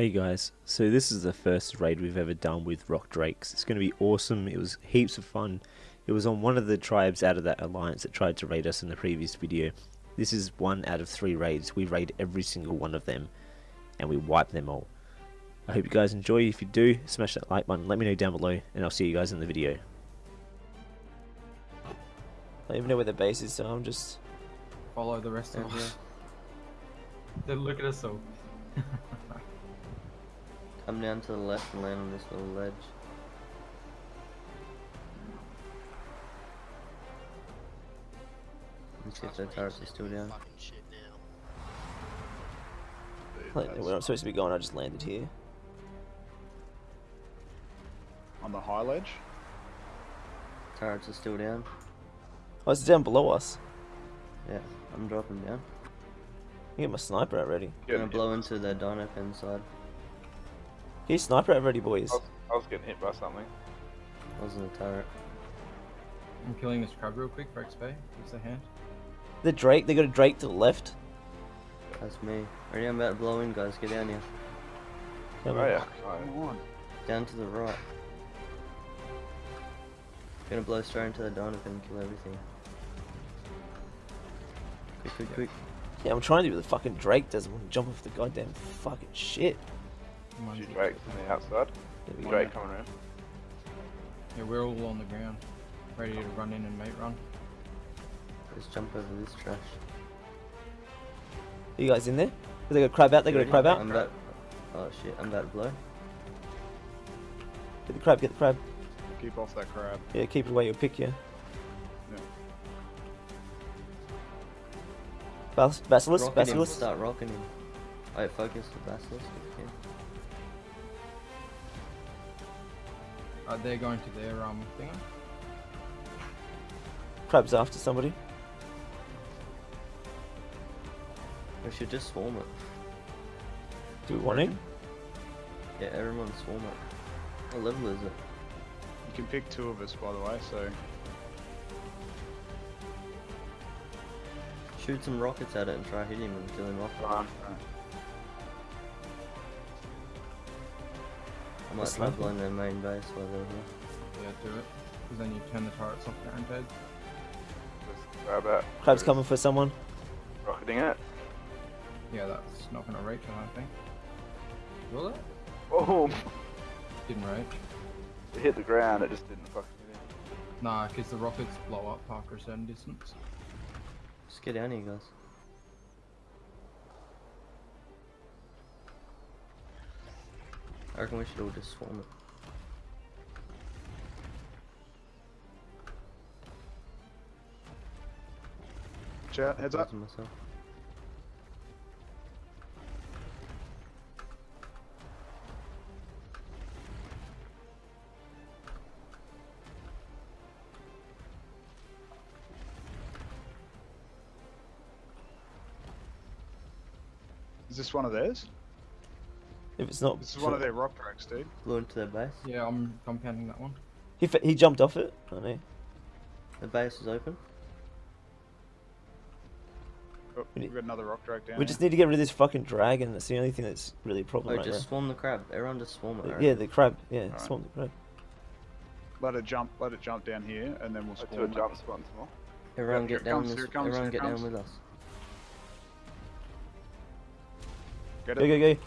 Hey guys, so this is the first raid we've ever done with Rock Drakes. It's going to be awesome, it was heaps of fun. It was on one of the tribes out of that alliance that tried to raid us in the previous video. This is one out of three raids, we raid every single one of them, and we wipe them all. I hope you guys enjoy, if you do, smash that like button, let me know down below, and I'll see you guys in the video. I don't even know where the base is, so I'm just... follow the rest of oh. us. Then look at us all. Come down to the left and land on this little ledge. Let's see if the turrets are still down. Like, where I'm supposed to be going, I just landed here. On the high ledge? Turrets are still down. Oh, it's down below us. Yeah, I'm dropping down. I get my sniper out ready. I'm gonna blow into the dino pen side. Get your sniper out ready, boys. I was, I was getting hit by something. I was in the turret. I'm killing this crab real quick for XP. Gives a hand. The Drake, they got a Drake to the left. That's me. Ready, I'm about to blow in, guys. Get down here. Come Oh on. yeah. Come on. Down to the right. Gonna blow straight into the dino pen and kill everything. Quick, quick, quick. Yeah, I'm trying to do what the fucking Drake doesn't want to jump off the goddamn fucking shit. Mine's Two just- Drakes on the outside. There we go. Drake coming around. Yeah, we're all on the ground. Ready to run in and mate run. Let's jump over this trash. Are you guys in there? They got a crab out, they got a crab out. I'm about. Oh shit, I'm about to blow. Get the crab, get the crab. Keep off that crab. Yeah, keep it away, you'll pick you. Yeah. Bas Basilisk, Rocket him, start rocking him. Alright, focus the basilisk if you can. Uh, they're going to their um thing. Crab's after somebody. We should just swarm it. Do we want to? Yeah, everyone swarm it. What level is it? You can pick two of us, by the way, so Shoot some rockets at it and try hitting him and kill him off. I might Just try snipe him. blowing their main base while they're here. Yeah, do it. Because then you turn the turrets off guaranteed. Just grab out. Crab's coming for someone. Rocketing it. Yeah, that's not gonna reach, I don't think. Will it? Oh! Didn't reach. It hit the ground, it just didn't fucking get in. Nah, because the rockets blow up after a certain distance. Just get down here, guys. I reckon we should all just swarm it. Chat, heads up. Myself. Is this one of theirs? If it's not, This is one of their rock drakes, dude. Blew into their base. Yeah, I'm compounding that one. he fa- he jumped off it. I know. The base is open. Oh, We we've got another rock drake down We here. just need to get rid of this fucking dragon. That's the only thing that's really a problem Oh, right just swarm the crab. Everyone just swarm it. I now. Yeah, the crab. Yeah, Alright. swamp the crab. Let it jump, let it jump down here, and then we'll Let's do spawn a it. jump once more. Everyone Yep, get down comes, this. here comes, everyone here it get down with us. Get it? go go. Go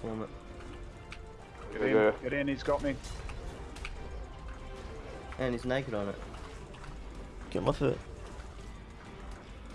swarm it. Get in, get in, he's got me. And he's naked on it. Get him off it.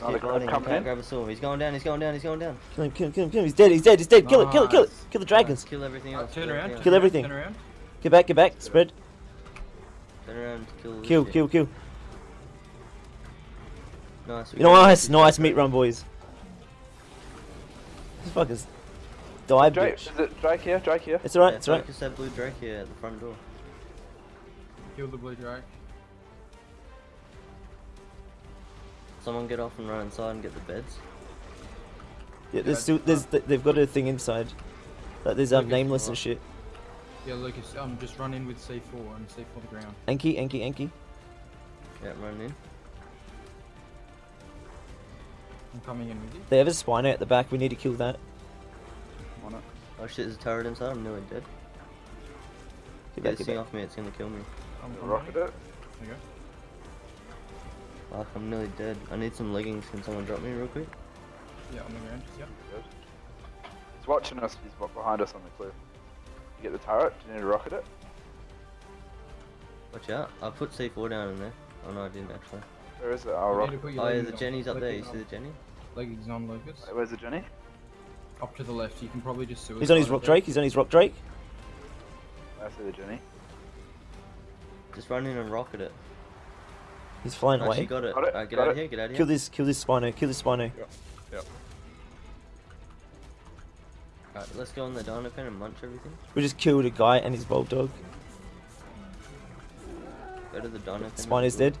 Another Keep crab gliding, coming in. grab a sword. He's going down, he's going down, he's going down. Kill him, kill him, kill him, kill him. He's dead. He's dead. He's dead. Kill it, kill it, kill it. Kill the dragons. Kill everything Uh, else. turn around. Kill everything. Turn around. Get back, get back. Spread. Turn around, kill Kill, kill, kill. Nice. we You know, got nice, nice meat run, boys. This fucker's died, Drake, bitch. is it Drake here? Drake here? It's alright, Yeah, it's alright. focus that blue drake here at the front door. Kill the blue drake. Someone get off and run inside and get the beds. Yeah, there's still, there's, they've got a thing inside. Like, there's um, Lucas, nameless and shit. Yeah, Lucas, um, just run in with C4 and C4 the ground. Anki, Anki, Anki. Yeah, run in. I'm coming in with you. They have a spino at the back. We need to kill that. On it. Oh shit, there's a turret inside. I'm nearly dead. Get Get back, this get thing back. off me. It's gonna kill me. I'm You coming. rocket it. There you go. Fuck, I'm nearly dead. I need some leggings. Can someone drop me real quick? Yeah, on the ground. Yep. Good. He's watching us. He's wa- behind us on the cliff. You get the turret. Do you need to rocket it? Watch out. I put C4 down in there. Oh no, I didn't actually. Where is it? I'll You need rocket. to put oh, your Oh yeah, the. Jenny's up there. You see the. Jenny? Leggings on, Lucas. Wait, Where's the Jenny? Up to the left. You can probably just suicide. He's on his rock drake. He's on his rock drake. I see the Jenny. Just run in and rocket it. He's flying Actually, away. got it. Got it, Alright, get got out of here. Get out of here. Kill this. Kill this Spino. Kill this Spino. Yep. Alright, let's go on the dino pen and munch everything. We just killed a guy and his bulldog. Go to the dino pen. Spino's dead.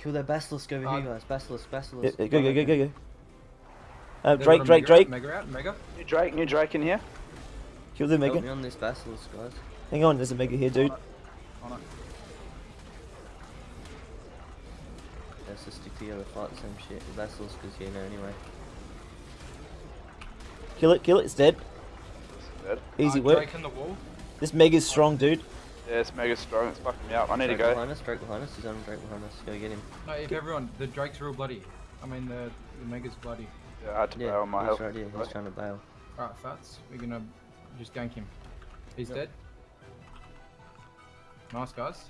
Kill their basilisk over Uh, here, guys. Basilisk, Yeah, basilisk. yeah, go, go, go, go, go. Uh, Drake, Drake, mega Drake. Mega out. Mega. New Drake. New Drake in here. Kill the Help me mega. on this basilisk, guys. Hang on, there's a mega here, dude. On it. Let's just stick together, fight the same shit. The basilisk is here now anyway. Kill it, kill it. It's dead. Dead. Easy Uh, work. Drake in the wall. This mega's strong, dude. Yeah, it's mega strong. It's fucking me up. I need Drake to go. behind us, Drake behind us. He's on Drake behind us. Go get him. No, if everyone, the Drake's real bloody. I mean, the, the Mega's bloody. Yeah, I had to Yeah, bail on my health. right here. He's trying to bail. Alright, Fats, we're gonna just gank him. He's Yep. dead. Nice, guys.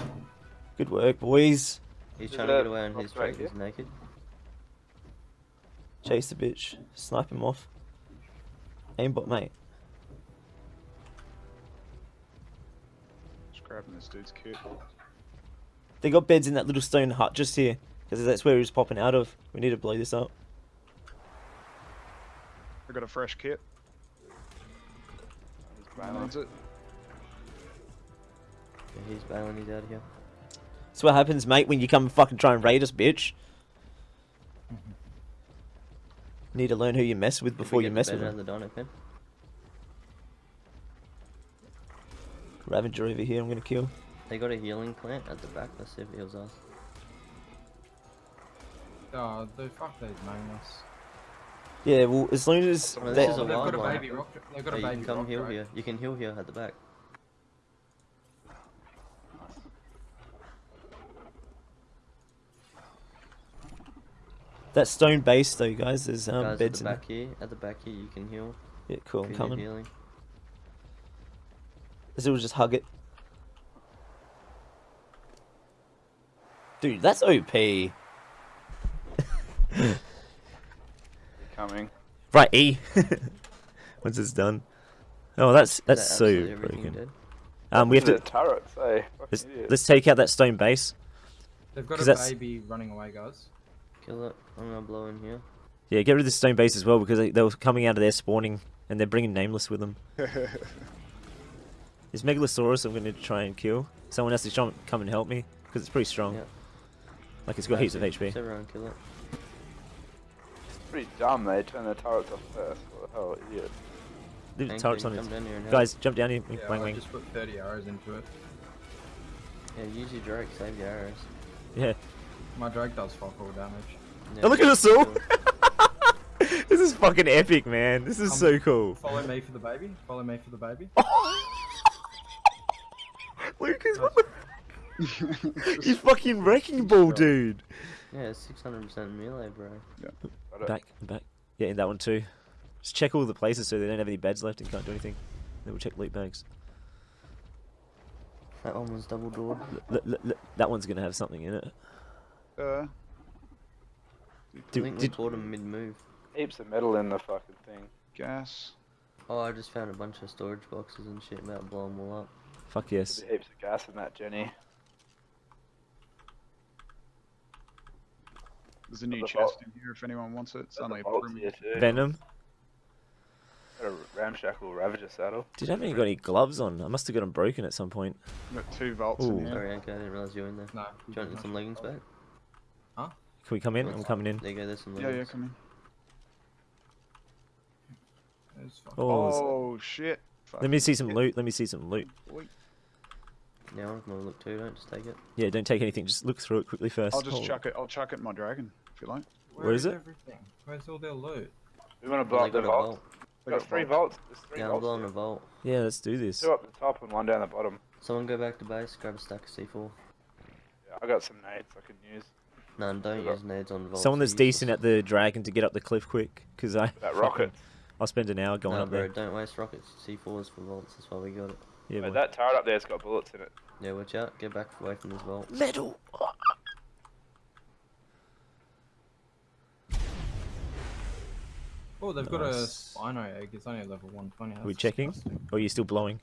Good work, boys. He's trying to get away on his Drake. He's naked. Chase the bitch. Snipe him off. Aimbot, mate. Grabbing this dude's kit. They got beds in that little stone hut just here. Because that's where he was popping out of. We need to blow this up. I got a fresh kit. He's bailing. Needs it. Yeah, he's bailing. He's out of here. That's what happens, mate, when you come and fucking try and raid us, bitch. Need to learn who you mess with before you mess with out them. the dino Ravager over here, I'm gonna kill. They got a healing plant at the back. Let's see if it heals us. Oh, the fuck those nameless. Yeah, well, as long as Well, they, this is a they've got wild a one. baby rock. They've got Hey, a you can come rock heal Drake. here. You can heal here at the back. that stone base though, guys, there's um, guys, at beds the in back here. At the back here, you can heal. Yeah, cool, I'm coming. healing. So we'll just hug it. Dude, that's OP. Coming. Right, E. Once it's done. Oh, that's that's that so absolutely broken. Um, we have to the turrets, eh? let's, let's take out that stone base. They've got 'Cause a that's- baby running away, guys. Kill it. I'm gonna blow in here. Yeah, get rid of the stone base as well because they, they were coming out of there spawning and they're bringing nameless with them. This Megalosaurus I'm going to try and kill. Someone has to try and come and help me because it's pretty strong. Yeah. Like it's got heaps of HP. everyone kill it. It's pretty dumb they turn their turrets off first. What the hell, idiot. Leave the turrets on it. down here and help. Guys, jump down here. Yeah, Wang I wang. just put 30 arrows into it. Yeah, use your Drake. Save your arrows. Yeah. My Drake does fuck all damage. Yeah, Oh, look at us all! this is fucking epic, man. This is Um, so cool. Follow me for the baby. Follow me for the baby. Lucas, what the? You fucking wrecking ball, dude. Yeah, 600% melee, bro. Got it. Back, back. Yeah, in that one too. Just check all the places so they don't have any beds left and can't do anything. Then we'll check loot bags. That one was double doored. L- l- l- that one's gonna have something in it. Uh, I Did, think we did, caught him mid move. heaps of metal in the fucking thing. Gas. Oh, I just found a bunch of storage boxes and shit about to blow them all up. Fuck yes. There'll be heaps of gas in that, Jenny. There's a new the chest in here if anyone wants it. It's There's only a a vault perimeter. here too. Venom. Got a ramshackle Ravager saddle. Did I haven't even got any gloves on? I must have got them broken at some point. We've got two vaults Ooh. in here. Sorry, Anka, I didn't realize you were in there. No. Do you want some leggings back? Huh? Can we come in? I'm coming in. There you go, there's some leggings. yeah, yeah, come in. Oh, Oh, shit. let me see some loot. Let me see some loot. shit. Yeah, I want to look too, don't just take it. Yeah, don't take anything. Just look through it quickly first. I'll just Oh, chuck it. I'll chuck it in my dragon if you like. Where Where is it? Everything? Where's all their loot? We want to blow up the vault. vault. They Got got three vaults. vaults. There's three Yeah, I'm vaults. blowing a vault. Yeah, let's do this. Two up the top and one down the bottom. Someone go back to base, grab a stack of C4. Yeah, I got some nades I can use. No, don't use nades on vaults. Someone that's decent at the dragon to get up the cliff quick, because I That rocket. I'll spend an hour going No, up bro, there. don't waste rockets. C4s for vaults, that's why we got it. Yeah, Wait, that turret up there's got bullets in it. Yeah, watch out. Get back away from this vault. metal. Oh, they've got a Nice. Spino egg. It's only a level 120. Are we checking? disgusting. Or are you still blowing?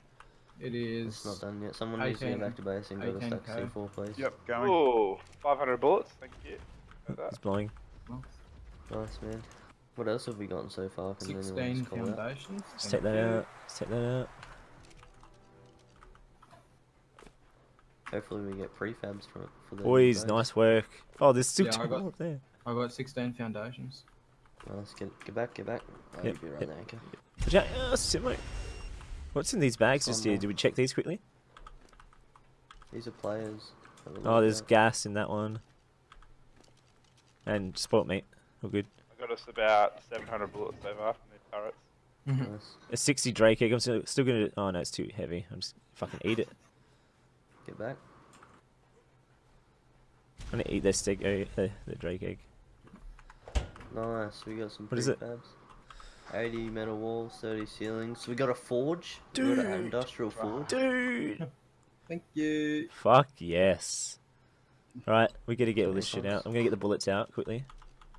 It is. It's not done yet. Someone needs to get back to base and grab a stack 18K. of C4, please. Yep, going. Ooh, 500 bullets. Thank you. It's blowing. Nice, man. What else have we gotten so far? Can anyone 16 just call out? foundations. Let's thank take that out. Let's take that out. Hopefully we get prefabs from it for the Boys, nice work. Oh, there's still Yeah, two got- more up there. I got 16 foundations. Well, let's get, get back, get back. Oh, Yep, you'll be right yep. there, okay. Watch. Oh, Simo. What's in these bags just here? Did we check these quickly? These are players. Oh, there's out. gas in that one. And sport meat. All good. I got us about 700 bullets so far from these turrets. Mm-hmm. Nice. A 60 Drake egg. I'm still, still gonna. Oh no, it's too heavy. I'm just fucking eat it. Get back. I'm gonna eat this egg, uh, the, the Drake egg. Nice, we got some What is it? prefabs. 80 metal walls, 30 ceilings. So we got a forge. We got an industrial forge. Dude. Thank you. Fuck yes. Alright, we gotta get all this shit out. I'm gonna get the bullets out quickly.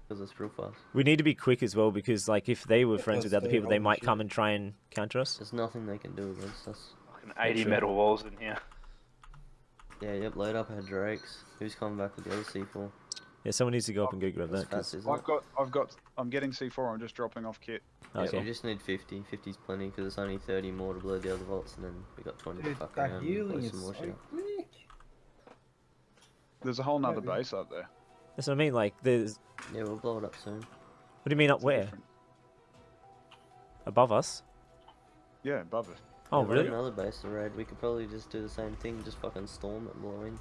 Because it's real fast. We need to be quick as well because, like, if they were friends with other people, they might come and try and counter us. There's nothing they can do against us. Fucking 80 metal walls in here. Yeah, yep, load up our drakes. Who's coming back with the other C4? Yeah, someone needs to go up and go grab That's that. 'cause- fast, I've it? got, I've got, I'm getting C4. I'm just dropping off kit. Yeah, okay. we just need 50. 50's plenty because it's only 30 more to blow the other vaults and then we got 20 to fuck that around and healing blow some more so shit. quick. There's a whole nother Yeah, base up there. That's what I mean. Like, there's. Yeah, we'll blow it up soon. What do you mean up It's where? different- Above us? Yeah, above it. Oh, Yeah, we have really? Another base to raid. We could probably just do the same thing, just fucking storm it and blow in.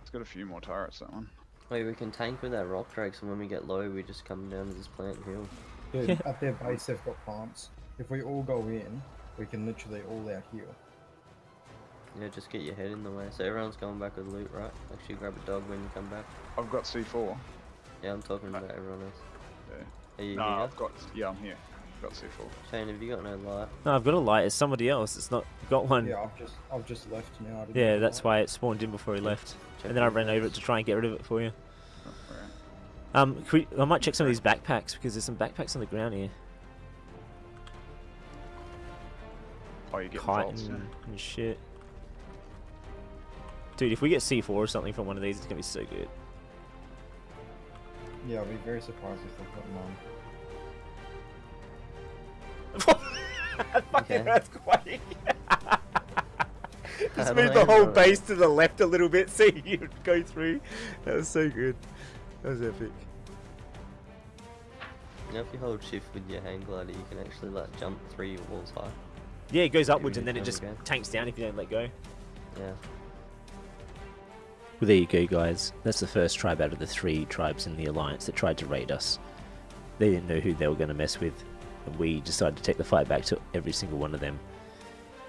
It's got a few more turrets. That one. Wait, we can tank with our rock drakes, and when we get low, we just come down to this plant and heal. Dude, Yeah. at their base they've got plants. If we all go in, we can literally all out heal. Yeah, just get your head in the way. So everyone's going back with loot, right? Actually, grab a dog when you come back. I've got C4. Yeah, I'm talking uh, about everyone else. Yeah. Are you No, here? I've got. Yeah, I'm here. I've got C4. Shane, have you got no light? No, I've got a light. It's somebody else. It's not. Got one. Yeah, I've just I've just left now. I didn't Yeah, that's why. why it spawned in before he left. Check And then I ran over it to try and get rid of it for you. Um, we, I might check some of these backpacks because there's some backpacks on the ground here. Oh, you get Kite vaults. and, and shit. Dude, if we get C4 or something from one of these, it's gonna be so good. Yeah, I'll be very surprised if they've got none. Fucking Okay. earthquake. Just move the whole know? base to the left a little bit so you'd go through. That was so good. That was epic. Now if you hold shift with your hang glider, you can actually like jump three walls high. Yeah, it goes upwards and then it just go. tanks down if you don't let go. Yeah. Well, there you go, guys. That's the first tribe out of the three tribes in the Alliance that tried to raid us. They didn't know who they were going to mess with, and we decided to take the fight back to every single one of them.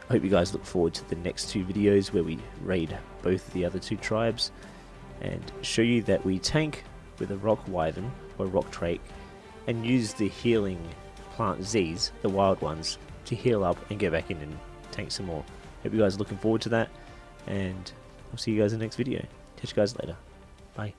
I hope you guys look forward to the next two videos where we raid both the other two tribes and show you that we tank with a rock wyvern or rock drake and use the healing plant Z's, the wild ones, to heal up and get back in and tank some more. Hope you guys are looking forward to that, and I'll see you guys in the next video. Catch you guys later. Bye.